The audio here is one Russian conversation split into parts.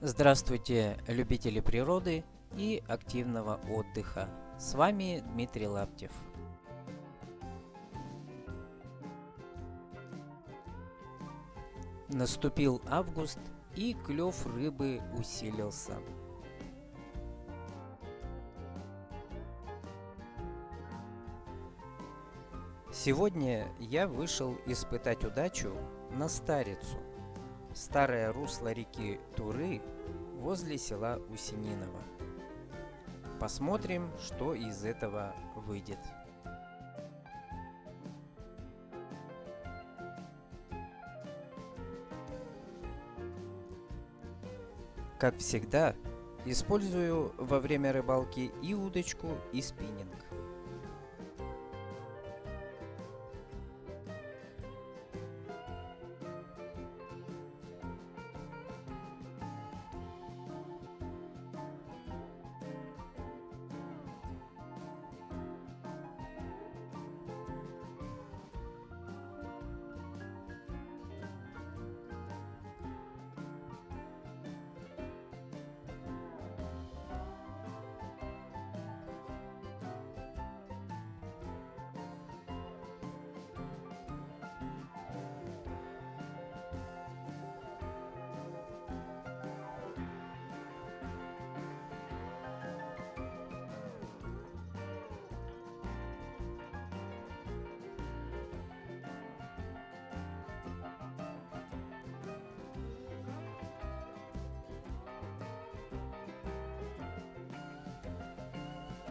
Здравствуйте, любители природы и активного отдыха. С вами Дмитрий Лаптев. Наступил август и клев рыбы усилился. Сегодня я вышел испытать удачу на Старицу, старое русло реки Туры возле села Усининово. Посмотрим, что из этого выйдет. Как всегда, использую во время рыбалки и удочку, и спиннинг.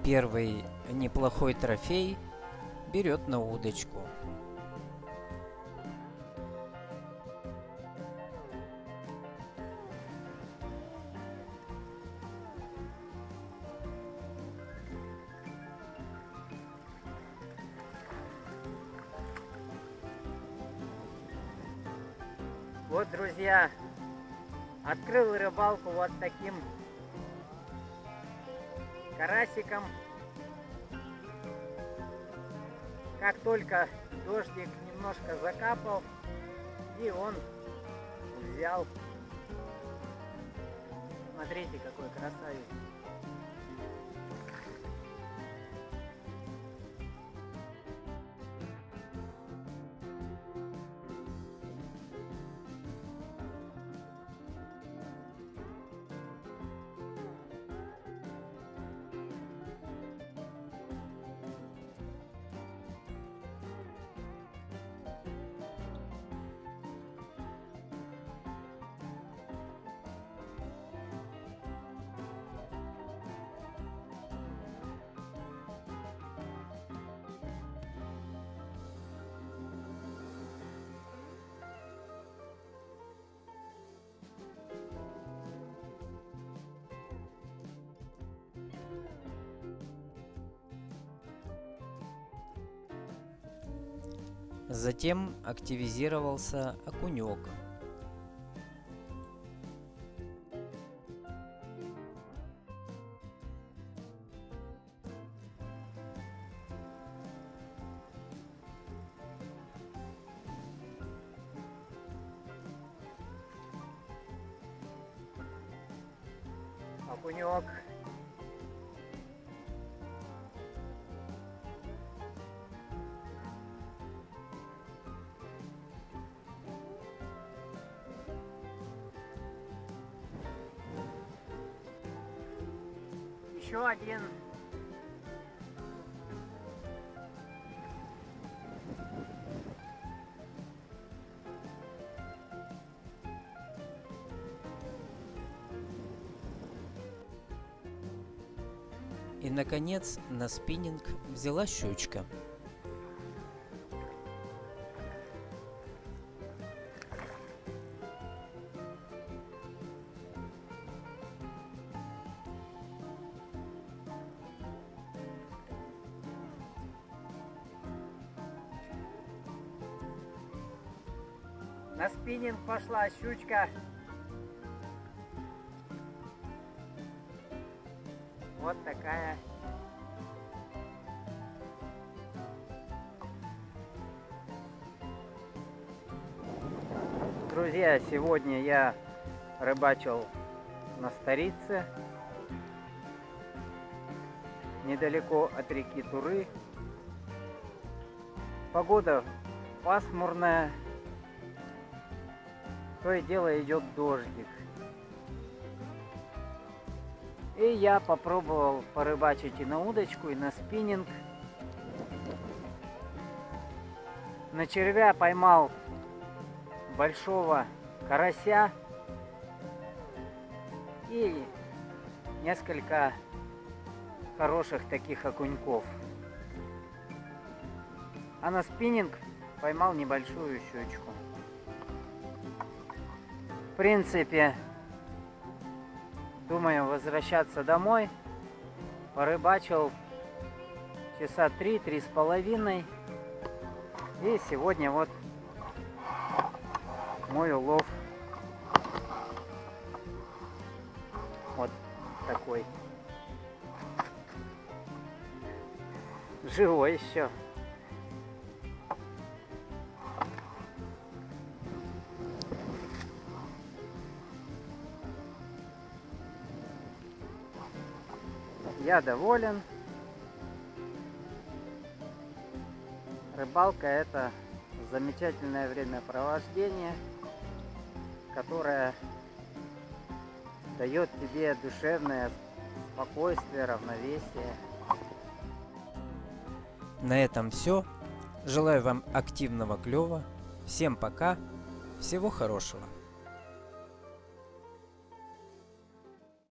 Первый неплохой трофей берет на удочку. Вот, друзья, открыл рыбалку вот таким карасиком. Как только дождик немножко закапал, и он взял. Смотрите, какой красавец. Затем активизировался окунек. Окунек. Еще один. И, наконец, на спиннинг взяла щучка. На спиннинг пошла щучка. Вот такая. Друзья, сегодня я рыбачил на Старице, недалеко от реки Туры. Погода пасмурная, то и дело идет дождик. И я попробовал порыбачить и на удочку, и на спиннинг. На червя поймал большого карася и несколько хороших таких окуньков. А на спиннинг поймал небольшую щучку. Принципе, думаю возвращаться домой. Порыбачил часа три-три с половиной. И сегодня вот мой улов вот такой. Живой еще. Я доволен. Рыбалка это замечательное времяпровождение, которое дает тебе душевное спокойствие, равновесие. На этом все. Желаю вам активного клёва. Всем пока. Всего хорошего.